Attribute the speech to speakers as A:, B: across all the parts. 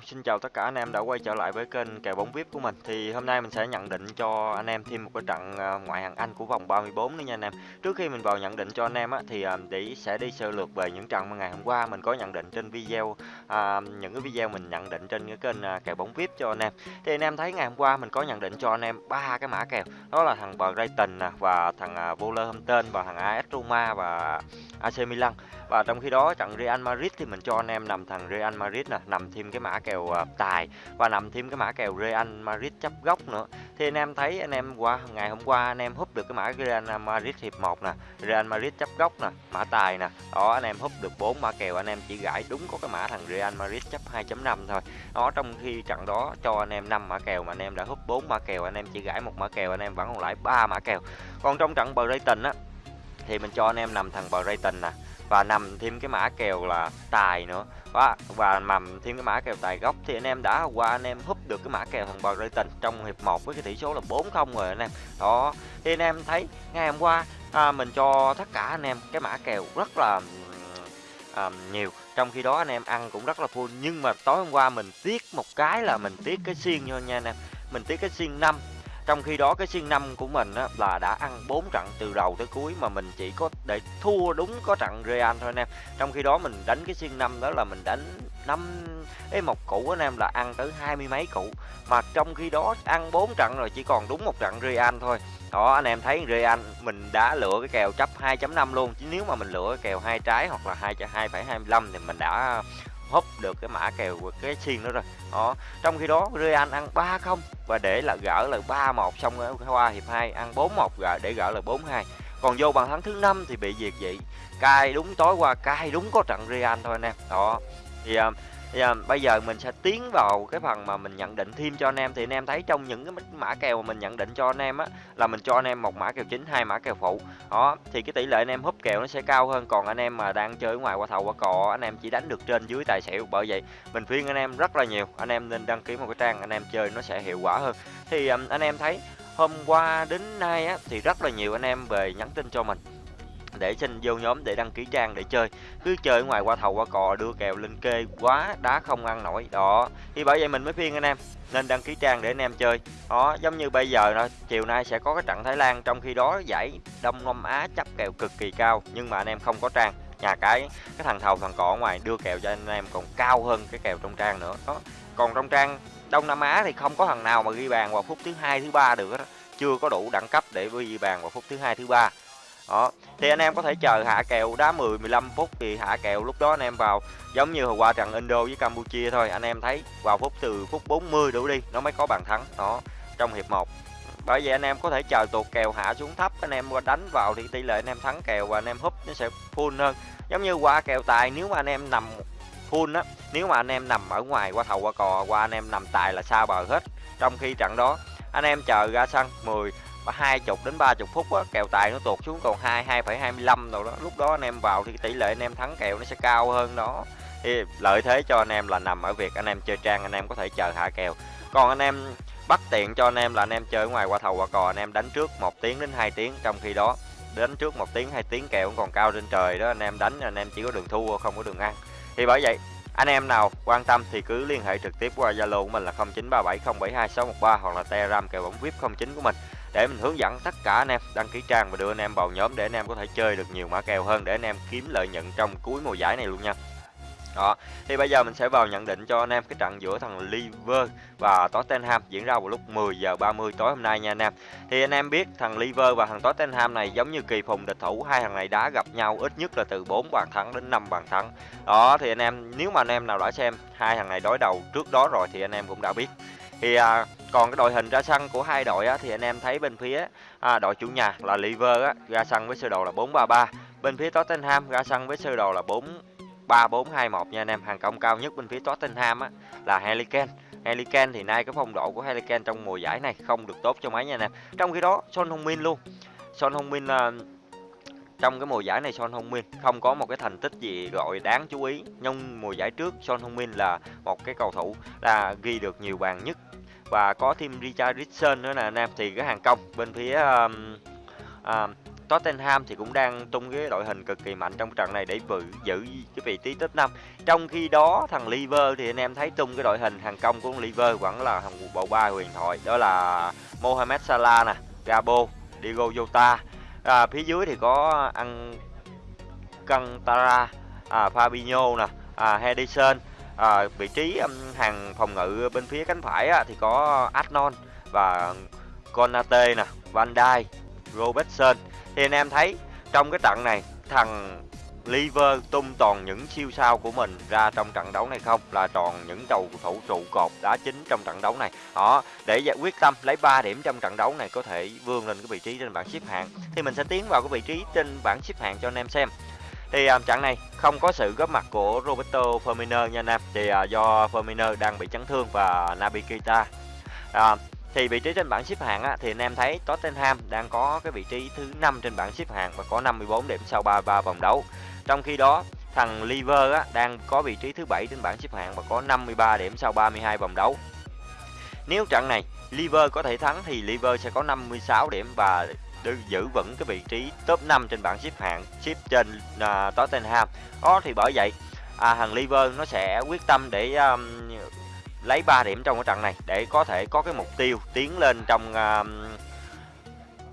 A: Hello, xin chào tất cả anh em đã quay trở lại với kênh kèo bóng VIP của mình. Thì hôm nay mình sẽ nhận định cho anh em thêm một cái trận à, ngoại hạng Anh của vòng 34 nữa nha anh em. Trước khi mình vào nhận định cho anh em á thì à, để sẽ đi sơ lược về những trận mà ngày hôm qua mình có nhận định trên video à, những cái video mình nhận định trên cái kênh à, kèo bóng VIP cho anh em. Thì anh em thấy ngày hôm qua mình có nhận định cho anh em ba cái mã kèo. Đó là thằng Brighton và thằng à, Wolverhampton và thằng AS Roma và AC Milan. Và trong khi đó trận Real Madrid thì mình cho anh em nằm thằng Real Madrid nè, nằm thêm cái mã kèo uh, tài và nằm thêm cái mã kèo Real Madrid chấp góc nữa. Thì anh em thấy anh em qua ngày hôm qua anh em húp được cái mã Real Madrid hiệp 1 nè, Real Madrid chấp góc nè, mã tài nè. Đó anh em húp được bốn mã kèo anh em chỉ gãi đúng có cái mã thằng Real Madrid chấp 2.5 thôi. Đó trong khi trận đó cho anh em năm mã kèo mà anh em đã húp bốn mã kèo anh em chỉ gãi một mã kèo anh em vẫn còn lại ba mã kèo. Còn trong trận Brighton á thì mình cho anh em nằm thằng Brighton nè và nằm thêm cái mã kèo là tài nữa. Và và nằm thêm cái mã kèo tài gốc thì anh em đã qua anh em húp được cái mã kèo thằng Brighton trong hiệp 1 với cái tỷ số là 4-0 rồi anh em. Đó thì anh em thấy ngày hôm qua à, mình cho tất cả anh em cái mã kèo rất là à, nhiều. Trong khi đó anh em ăn cũng rất là full. Nhưng mà tối hôm qua mình tiếc một cái là mình tiếc cái xiên thôi nha anh em. Mình tiếc cái xiên 5 trong khi đó cái xuyên năm của mình á, là đã ăn 4 trận từ đầu tới cuối mà mình chỉ có để thua đúng có trận Real thôi anh em. Trong khi đó mình đánh cái xuyên năm đó là mình đánh năm cái một củ anh em là ăn tới hai mươi mấy củ. Mà trong khi đó ăn 4 trận rồi chỉ còn đúng một trận Real thôi. Đó anh em thấy Real mình đã lựa cái kèo chấp 2.5 luôn. Chứ nếu mà mình lựa cái kèo hai trái hoặc là hai hai phẩy hai thì mình đã húp được cái mã kèo của cái xiên nữa rồi. Đó trong khi đó Real ăn 3 không và để là gỡ là 3 1 xong qua hiệp 2 ăn 4 1 gỡ để gỡ là 4 2 còn vô bàn thắng thứ năm thì bị diệt vậy cai đúng tối qua cai đúng có trận Real thôi anh em. Đó thì uh, thì, bây giờ mình sẽ tiến vào cái phần mà mình nhận định thêm cho anh em thì anh em thấy trong những cái mã kèo mà mình nhận định cho anh em á là mình cho anh em một mã kèo chính hai mã kèo phụ đó thì cái tỷ lệ anh em húp kèo nó sẽ cao hơn còn anh em mà đang chơi ngoài qua thầu qua cò anh em chỉ đánh được trên dưới tài xỉu bởi vậy mình khuyên anh em rất là nhiều anh em nên đăng ký một cái trang anh em chơi nó sẽ hiệu quả hơn thì um, anh em thấy hôm qua đến nay á thì rất là nhiều anh em về nhắn tin cho mình để xin vô nhóm để đăng ký trang để chơi. Cứ chơi ngoài qua thầu qua cò, đưa kèo lên kê quá đá không ăn nổi. Đó, thì bởi vậy mình mới khuyên anh em nên đăng ký trang để anh em chơi. Đó, giống như bây giờ đó chiều nay sẽ có cái trận Thái Lan, trong khi đó giải Đông Nam Á chấp kèo cực kỳ cao, nhưng mà anh em không có trang. Nhà cái cái thằng thầu thằng cỏ ngoài đưa kèo cho anh em còn cao hơn cái kèo trong trang nữa. Đó, còn trong trang Đông Nam Á thì không có thằng nào mà ghi bàn vào phút thứ hai, thứ ba được đó chưa có đủ đẳng cấp để ghi bàn vào phút thứ hai, thứ ba đó thì anh em có thể chờ hạ kèo đá 10 15 phút thì hạ kèo lúc đó anh em vào giống như hồi qua trận Indo với Campuchia thôi anh em thấy vào phút từ phút 40 đủ đi nó mới có bàn thắng đó trong hiệp 1 bởi vậy anh em có thể chờ tuột kèo hạ xuống thấp anh em đánh vào thì tỷ lệ anh em thắng kèo và anh em húp nó sẽ full hơn giống như qua kèo tài nếu mà anh em nằm full á nếu mà anh em nằm ở ngoài qua thầu qua cò qua anh em nằm tài là xa bờ hết trong khi trận đó anh em chờ ra sân 10 hai chục đến ba chục phút á kèo tài nó tụt xuống còn hai hai phẩy hai mươi lăm rồi đó lúc đó anh em vào thì tỷ lệ anh em thắng kèo nó sẽ cao hơn đó thì lợi thế cho anh em là nằm ở việc anh em chơi trang anh em có thể chờ hạ kèo còn anh em bắt tiện cho anh em là anh em chơi ngoài qua thầu qua cò anh em đánh trước một tiếng đến 2 tiếng trong khi đó đánh trước một tiếng hai tiếng kèo cũng còn cao trên trời đó anh em đánh anh em chỉ có đường thua không có đường ăn thì bởi vậy anh em nào quan tâm thì cứ liên hệ trực tiếp qua Zalo của mình là 0937072613 hoặc là Telegram kèo bóng VIP 09 của mình để mình hướng dẫn tất cả anh em đăng ký trang và đưa anh em vào nhóm để anh em có thể chơi được nhiều mã kèo hơn để anh em kiếm lợi nhuận trong cuối mùa giải này luôn nha. Đó thì bây giờ mình sẽ vào nhận định cho anh em cái trận giữa thằng Liver và Tottenham diễn ra vào lúc 10 giờ 30 tối hôm nay nha anh em. Thì anh em biết thằng Liver và thằng Tottenham này giống như kỳ phùng địch thủ hai thằng này đã gặp nhau ít nhất là từ 4 bàn thắng đến 5 bàn thắng. Đó thì anh em nếu mà anh em nào đã xem hai thằng này đối đầu trước đó rồi thì anh em cũng đã biết. Thì à, còn cái đội hình ra sân của hai đội á, thì anh em thấy bên phía à, đội chủ nhà là Liver á, ra sân với sơ đồ là 4-3-3 bên phía Tottenham ra sân với sơ đồ là 4 3 4 2 1 nha anh em. Hàng công cao nhất bên phía Tottenham á là Harry Kane. Harry Kane thì nay cái phong độ của Harry Kane trong mùa giải này không được tốt cho mấy nha anh em. Trong khi đó Son Heung-min luôn. Son Heung-min là trong cái mùa giải này Son Heung-min không có một cái thành tích gì gọi đáng chú ý. Nhưng mùa giải trước Son Heung-min là một cái cầu thủ là ghi được nhiều bàn nhất và có thêm Richardson nữa nè anh em. Thì cái hàng công bên phía um, uh, Tottenham thì cũng đang tung cái đội hình cực kỳ mạnh trong trận này để vự, giữ cái vị trí top 5 trong khi đó thằng Liver thì anh em thấy tung cái đội hình hàng công của Liver vẫn là thằng bộ ba huyền thoại. Đó là Mohamed Salah nè Gabo Diego Jota. À, phía dưới thì có ăn Cantara à, Fabinho nè à, Henderson à, vị trí hàng phòng ngự bên phía cánh phải á, thì có Adnon và Konate nè Van Dijk Robertson. Thì anh em thấy trong cái trận này thằng Liver tung toàn những siêu sao của mình ra trong trận đấu này không? Là toàn những cầu thủ trụ cột đá chính trong trận đấu này. Họ để giải quyết tâm lấy 3 điểm trong trận đấu này có thể vươn lên cái vị trí trên bảng xếp hạng. Thì mình sẽ tiến vào cái vị trí trên bảng xếp hạng cho anh em xem thì à, um, trận này không có sự góp mặt của Roberto Firmino nha nam. Thì uh, do Firmino đang bị chấn thương và Naby Keita. Uh, thì vị trí trên bảng xếp hạng á, thì anh em thấy Tottenham đang có cái vị trí thứ năm trên bảng xếp hạng và có 54 điểm sau 33 vòng đấu. Trong khi đó thằng Liver á, đang có vị trí thứ bảy trên bảng xếp hạng và có 53 điểm sau 32 vòng đấu. Nếu trận này Liver có thể thắng thì Liver sẽ có 56 điểm và giữ vững cái vị trí top 5 trên bảng xếp hạng xếp trên uh, Tottenham. Đó thì bởi vậy à, thằng Liverpool nó sẽ quyết tâm để um, lấy 3 điểm trong cái trận này để có thể có cái mục tiêu tiến lên trong uh,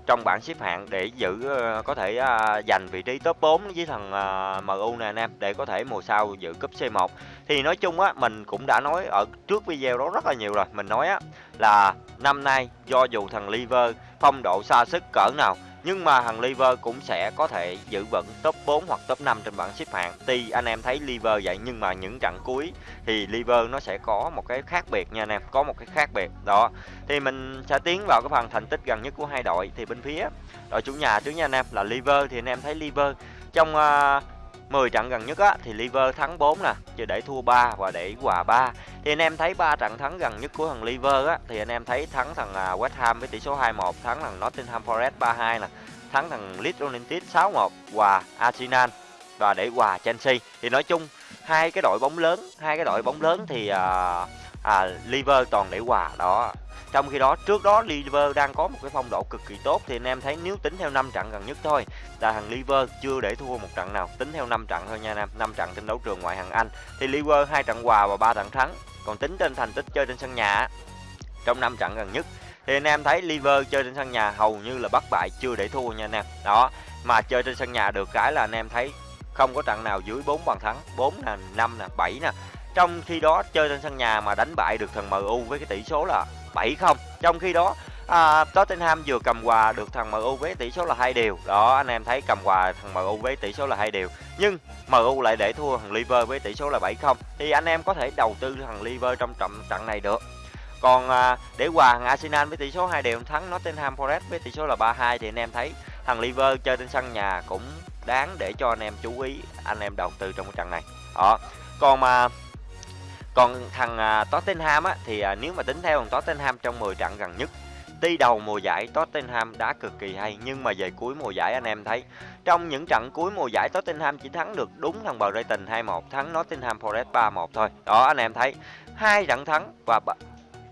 A: trong bảng xếp hạng để giữ uh, có thể uh, giành vị trí top 4 với thằng à, uh, MU này anh em để có thể mùa sau giữ cúp C1 thì nói chung á mình cũng đã nói ở trước video đó rất là nhiều rồi. Mình nói á là năm nay do dù thằng Liver phong độ xa sức cỡ nào nhưng mà thằng Liver cũng sẽ có thể giữ vững top 4 hoặc top 5 trên bảng xếp hạng. Tuy anh em thấy Liver vậy nhưng mà những trận cuối thì Liver nó sẽ có một cái khác biệt nha anh em, có một cái khác biệt. Đó. Thì mình sẽ tiến vào cái phần thành tích gần nhất của hai đội thì bên phía đội chủ nhà trước nha anh em là Liver thì anh em thấy Liver trong à, uh, 10 trận gần nhất á thì Liver thắng 4 nè, chứ để thua 3 và để hòa 3. Thì anh em thấy ba trận thắng gần nhất của thằng Liver á thì anh em thấy thắng thằng à, West Ham với tỷ số 2-1, thắng thằng Nottingham Forest 3-2 nè, thắng thằng Leeds United 6-1, và Arsenal và để hòa Chelsea. Thì nói chung hai cái đội bóng lớn, hai cái đội bóng lớn thì uh, à, Liver toàn để hòa đó. Trong khi đó trước đó Liver đang có một cái phong độ cực kỳ tốt thì anh em thấy nếu tính theo 5 trận gần nhất thôi là thằng Liver chưa để thua một trận nào. Tính theo 5 trận thôi nha anh em 5 trận trên đấu trường ngoại hạng Anh. Thì Liver hai trận hòa và ba trận thắng. Còn tính trên thành tích chơi trên sân nhà trong 5 trận gần nhất thì anh em thấy Liver chơi trên sân nhà hầu như là bất bại chưa để thua nha anh em. Đó mà chơi trên sân nhà được cái là anh em thấy không có trận nào dưới 4 bàn thắng 4 nè 5 nè 7 nè trong khi đó chơi trên sân nhà mà đánh bại được thằng MU với cái tỷ số là 7 không. Trong khi đó à, Tottenham vừa cầm quà được thằng MU với tỷ số là hai đều. Đó anh em thấy cầm quà thằng MU với tỷ số là hai đều. Nhưng MU lại để thua thằng Liver với tỷ số là 7 không. Thì anh em có thể đầu tư thằng Liver trong trận trận này được. Còn à, để hòa thằng Arsenal với tỷ số hai đều thắng Nottingham Forest với tỷ số là 3-2 thì anh em thấy thằng Liver chơi trên sân nhà cũng đáng để cho anh em chú ý anh em đầu tư trong cái trận này. Đó. Còn mà còn thằng à, Tottenham á, thì à, nếu mà tính theo thằng Tottenham trong 10 trận gần nhất, Tuy đầu mùa giải Tottenham đã cực kỳ hay, nhưng mà về cuối mùa giải anh em thấy, trong những trận cuối mùa giải Tottenham chỉ thắng được đúng thằng Brighton 2-1 thắng Nottingham Forest 3-1 thôi. Đó, anh em thấy, hai trận thắng và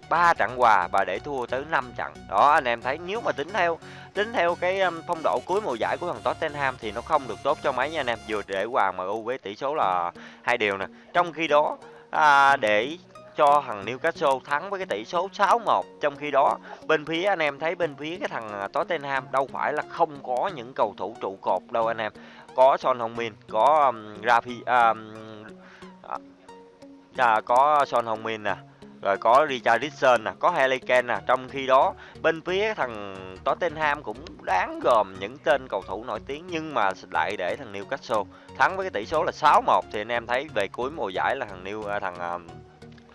A: ba trận hòa và để thua tới 5 trận. Đó, anh em thấy, nếu mà tính theo tính theo cái phong độ cuối mùa giải của thằng Tottenham thì nó không được tốt cho mấy nha anh em. Vừa để hòa MU với tỷ số là hai điều nè. Trong khi đó à, để cho thằng Newcastle thắng với cái tỷ số 6-1 trong khi đó bên phía anh em thấy bên phía cái thằng à, Tottenham đâu phải là không có những cầu thủ trụ cột đâu anh em. Có Son Heung-min có um, Rafi um, à, à có Son Heung-min nè rồi có richardson nè, có Harry Kane nè. Trong khi đó, bên phía thằng Tottenham cũng đáng gồm những tên cầu thủ nổi tiếng nhưng mà lại để thằng Newcastle thắng với cái tỷ số là 6-1 thì anh em thấy về cuối mùa giải là thằng New ờ, thằng ờ,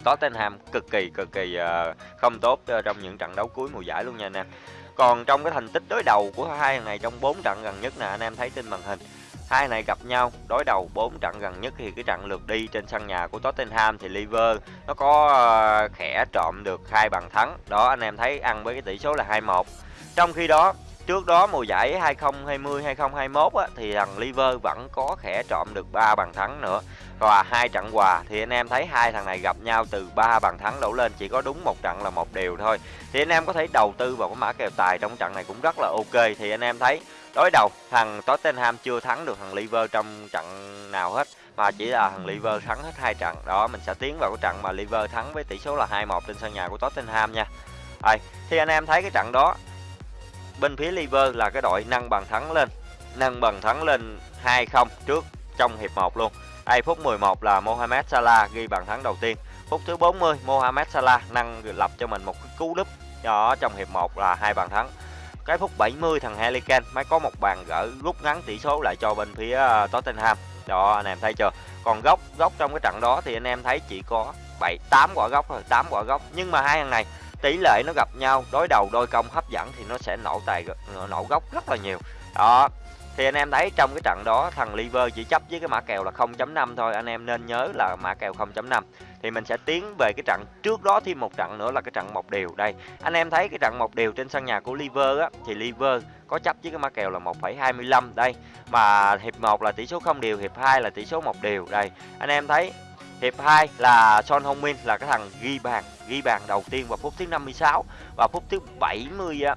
A: Tottenham cực kỳ cực kỳ uh, không tốt uh, trong những trận đấu cuối mùa giải luôn nha anh em. Còn trong cái thành tích đối đầu của hai thằng này trong 4 trận gần nhất nè anh em thấy trên màn hình hai này gặp nhau, đối đầu 4 trận gần nhất thì cái trận lượt đi trên sân nhà của Tottenham thì Liver nó có ờ, khẽ trộm được hai bàn thắng. Đó, anh em thấy ăn với cái tỷ số là 2-1 trong khi đó, trước đó mùa giải 2020 2021 thì thằng Liver vẫn có khẽ trộm được ba bàn thắng nữa. Và hai trận hòa thì anh em thấy hai thằng này gặp nhau từ ba bàn thắng đổ lên, chỉ có đúng một trận là một điều thôi. Thì anh em có thể đầu tư vào cái mã kèo tài trong trận này cũng rất là ok. Thì anh em thấy đối đầu, thằng Tottenham chưa thắng được thằng Liver trong trận nào hết, mà chỉ là thằng Liver thắng hết hai trận. Đó, mình sẽ tiến vào cái trận mà Liver thắng với tỷ số là 2-1 trên sân nhà của Tottenham nha. Rồi thì anh em thấy cái trận đó, bên phía Liver là cái đội nâng bàn thắng lên, nâng bàn thắng lên 2-0 trước trong hiệp 1 luôn. Đây, phút 11 là Mohamed Salah ghi bàn thắng đầu tiên. Phút thứ 40 Mohamed Salah nâng lập cho mình một cái cú đúp. Đó, trong hiệp 1 là hai bàn thắng cái phút 70 thằng Harry Kane mới có một bàn gỡ rút ngắn tỷ số lại cho bên phía ờ, Tottenham. Đó, anh em thấy chưa? Còn góc góc trong cái trận đó thì anh em thấy chỉ có 7 8 quả góc thôi 8 quả góc. Nhưng mà hai thằng này, tỷ lệ nó gặp nhau, đối đầu đôi công, hấp dẫn thì nó sẽ nổ tài, nổ góc rất là nhiều. Đó thì anh em thấy trong cái trận đó thằng Liver chỉ chấp với cái mã kèo là 0.5 thôi. Anh em nên nhớ là mã kèo 0.5 thì mình sẽ tiến về cái trận trước đó thêm một trận nữa là cái trận một điều đây anh em thấy cái trận một điều trên sân nhà của Liver á thì Liver có chấp với cái mã kèo là 1,25 đây mà hiệp 1 là tỷ số không điều hiệp 2 là tỷ số một điều đây anh em thấy hiệp 2 là Son Hong Min là cái thằng ghi bàn ghi bàn đầu tiên vào phút thứ 56 và phút thứ 70 á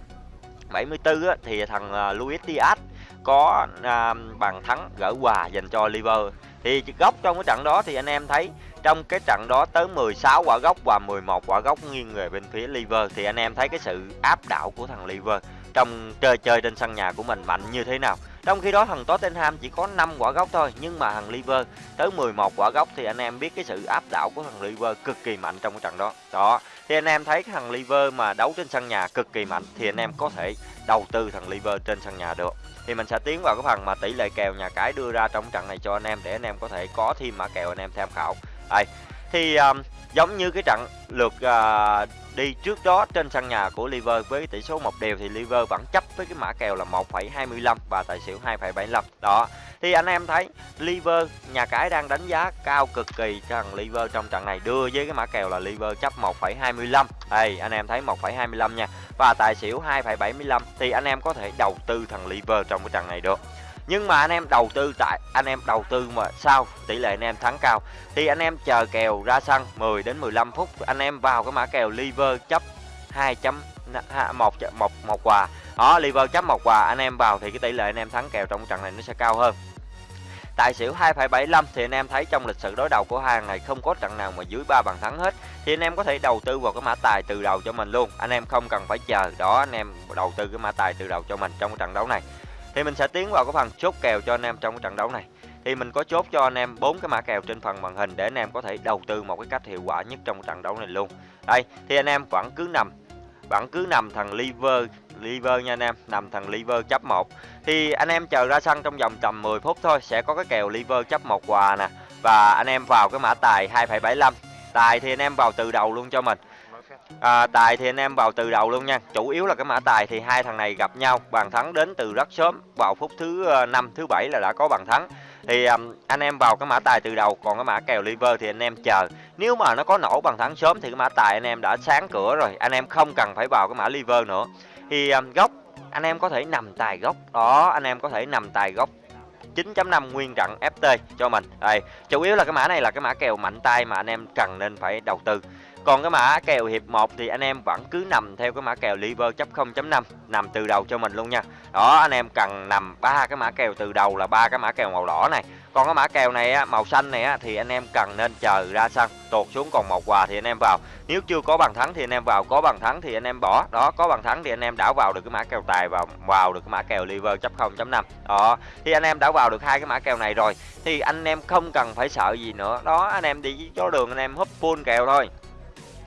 A: 74 á, thì thằng ờ, Luis Diaz có à, bàn thắng gỡ hòa dành cho Liver thì góc trong cái trận đó thì anh em thấy trong cái trận đó tới 16 quả góc và 11 quả góc nghiêng về bên phía Liver thì anh em thấy cái sự áp đảo của thằng Liver trong chơi chơi trên sân nhà của mình mạnh như thế nào. Trong khi đó thằng Tottenham chỉ có 5 quả góc thôi nhưng mà thằng Liver tới 11 quả góc thì anh em biết cái sự áp đảo của thằng Liver cực kỳ mạnh trong cái trận đó. Đó, thì anh em thấy cái thằng Liver mà đấu trên sân nhà cực kỳ mạnh thì anh em có thể đầu tư thằng Liver trên sân nhà được. Thì mình sẽ tiến vào cái phần mà tỷ lệ kèo nhà cái đưa ra trong trận này cho anh em để anh em có thể có thêm mã kèo anh em tham khảo. Đây thì um, giống như cái trận lượt uh, đi trước đó trên sân nhà của Liver với tỷ số một đều thì Liver vẫn chấp với cái mã kèo là 1,25 và tài xỉu 2,75 đó thì anh em thấy Liver nhà cái đang đánh giá cao cực kỳ cho thằng Liver trong trận này đưa với cái mã kèo là Liver chấp 1,25 đây anh em thấy 1,25 nha. Và tài xỉu 2,75 thì anh em có thể đầu tư thằng Liver trong cái trận này được nhưng mà anh em đầu tư tại anh em đầu tư mà sao tỷ lệ anh em thắng cao thì anh em chờ kèo ra sân 10 đến 15 phút anh em vào cái mã kèo liver chấp 2 chấm một một một quà đó liver chấp một quà anh em vào thì cái tỷ lệ anh em thắng kèo trong trận này nó sẽ cao hơn Tài xỉu 2,75 thì anh em thấy trong lịch sử đối đầu của hai này không có trận nào mà dưới 3 bàn thắng hết. Thì anh em có thể đầu tư vào cái mã tài từ đầu cho mình luôn. Anh em không cần phải chờ. Đó anh em đầu tư cái mã tài từ đầu cho mình trong cái trận đấu này thì mình sẽ tiến vào cái phần chốt kèo cho anh em trong cái trận đấu này. Thì mình có chốt cho anh em bốn cái mã kèo trên phần màn hình để anh em có thể đầu tư một cái cách hiệu quả nhất trong trận đấu này luôn. Đây thì anh em vẫn cứ nằm vẫn cứ nằm thằng liver liver nha anh em nằm thằng liver chấp 1 thì anh em chờ ra sân trong vòng tầm 10 phút thôi sẽ có cái kèo liver chấp một quà nè. Và anh em vào cái mã tài 2,75 tài thì anh em vào từ đầu luôn cho mình à, tài thì anh em vào từ đầu luôn nha. Chủ yếu là cái mã tài thì hai thằng này gặp nhau bàn thắng đến từ rất sớm. Vào phút thứ ờ, năm thứ bảy là đã có bàn thắng. Thì um, anh em vào cái mã tài từ đầu còn cái mã kèo liver thì anh em chờ. Nếu mà nó có nổ bàn thắng sớm thì cái mã tài anh em đã sáng cửa rồi. Anh em không cần phải vào cái mã liver nữa. Thì um, góc anh em có thể nằm tài góc. Đó anh em có thể nằm tài góc. 9.5 nguyên trận FT cho mình. Đây chủ yếu là cái mã này là cái mã kèo mạnh tay mà anh em cần nên phải đầu tư còn cái mã kèo hiệp 1 thì anh em vẫn cứ nằm theo cái mã kèo liver chấp 0.5 nằm từ đầu cho mình luôn nha. Đó anh em cần nằm ba cái mã kèo từ đầu là ba cái mã kèo màu đỏ này. Còn cái mã kèo này á, màu xanh này á, thì anh em cần nên chờ ra sân tuột xuống còn một quà thì anh em vào. Nếu chưa có bàn thắng thì anh em vào, có bàn thắng thì anh em bỏ. Đó, có bàn thắng thì anh em đảo vào được cái mã kèo tài và vào được cái mã kèo liver chấp 0.5. Đó, thì anh em đã vào được hai cái mã kèo này rồi thì anh em không cần phải sợ gì nữa. Đó, anh em đi chỗ đường anh em húp full kèo thôi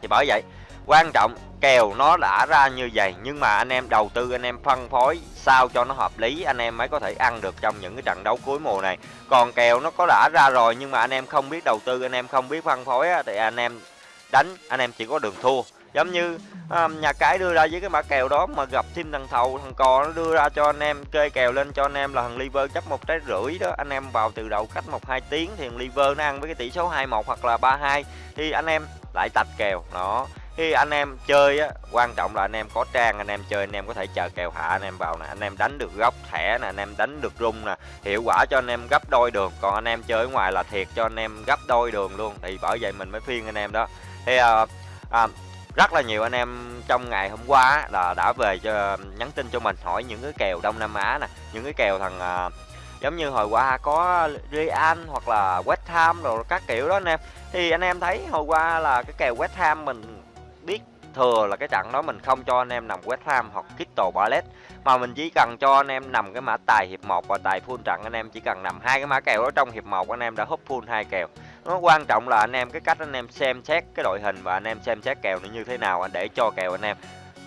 A: thì bởi vậy quan trọng kèo nó đã ra như vậy nhưng mà anh em đầu tư anh em phân phối sao cho nó hợp lý anh em mới có thể ăn được trong những cái trận đấu cuối mùa này. Còn kèo nó có đã ra rồi nhưng mà anh em không biết đầu tư anh em không biết phân phối á, thì anh em đánh anh em chỉ có đường thua. Giống như um, nhà cái đưa ra với cái mã kèo đó mà gặp thêm thằng thầu thằng cò nó đưa ra cho anh em kê kèo lên cho anh em là thằng liver chấp một trái rưỡi đó. Anh em vào từ đầu cách một hai tiếng thì thằng liver nó ăn với cái tỷ số 21 hoặc là 32 thì anh em lại tạch kèo đó khi anh em chơi á quan trọng là anh em có trang anh em chơi anh em có thể chờ kèo hạ anh em vào nè anh em đánh được góc thẻ nè anh em đánh được rung nè hiệu quả cho anh em gấp đôi đường còn anh em chơi ở ngoài là thiệt cho anh em gấp đôi đường luôn thì bởi vậy mình mới phiên anh em đó thì à, à, rất là nhiều anh em trong ngày hôm qua là đã về cho nhắn tin cho mình hỏi những cái kèo Đông Nam Á nè những cái kèo thằng à, giống như hồi qua có Real hoặc là West Ham rồi các kiểu đó anh em. Thì anh em thấy hồi qua là cái kèo West Ham mình biết thừa là cái trận đó mình không cho anh em nằm West Ham hoặc Crystal Palace. Mà mình chỉ cần cho anh em nằm cái mã tài hiệp 1 và tài full trận, anh em chỉ cần nằm hai cái mã kèo đó trong hiệp 1 anh em đã húp full hai kèo. Nó quan trọng là anh em cái cách anh em xem xét cái đội hình và anh em xem xét kèo nó như thế nào anh để cho kèo anh em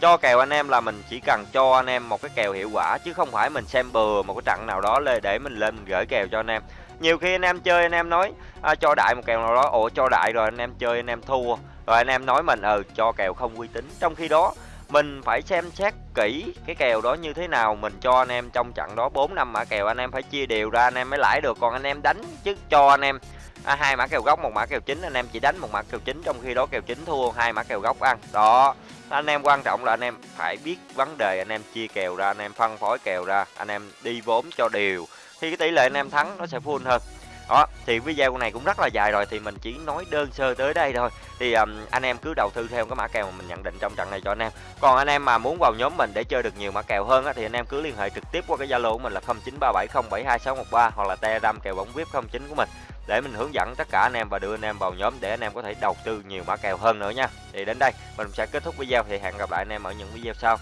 A: cho kèo anh em là mình chỉ cần cho anh em một cái kèo hiệu quả chứ không phải mình xem bừa một cái trận nào đó lên để mình lên mình gửi kèo cho anh em nhiều khi anh em chơi anh em nói à, cho đại một kèo nào đó ủa cho đại rồi anh em chơi anh em thua rồi anh em nói mình ừ cho kèo không uy tín trong khi đó mình phải xem xét kỹ cái kèo đó như thế nào mình cho anh em trong trận đó bốn năm mã kèo anh em phải chia đều ra anh em mới lãi được còn anh em đánh chứ cho anh em à, hai mã kèo gốc một mã kèo chính anh em chỉ đánh một mã kèo chính trong khi đó kèo chính thua hai mã kèo gốc ăn đó anh em quan trọng là anh em phải biết vấn đề anh em chia kèo ra anh em phân phối kèo ra anh em đi vốn cho đều. Thì cái tỷ lệ anh em thắng nó sẽ full hơn. Đó thì video này cũng rất là dài rồi thì mình chỉ nói đơn sơ tới đây thôi. Thì um, anh em cứ đầu tư theo cái mã kèo mà mình nhận định trong trận này cho anh em. Còn anh em mà muốn vào nhóm mình để chơi được nhiều mã kèo hơn á, thì anh em cứ liên hệ trực tiếp qua cái zalo của mình là 0937072613 hoặc là telegram kèo bóng vip 09 của mình để mình hướng dẫn tất cả anh em và đưa anh em vào nhóm để anh em có thể đầu tư nhiều mã kèo hơn nữa nha. Thì đến đây, mình sẽ kết thúc video, thì hẹn gặp lại anh em ở những video sau.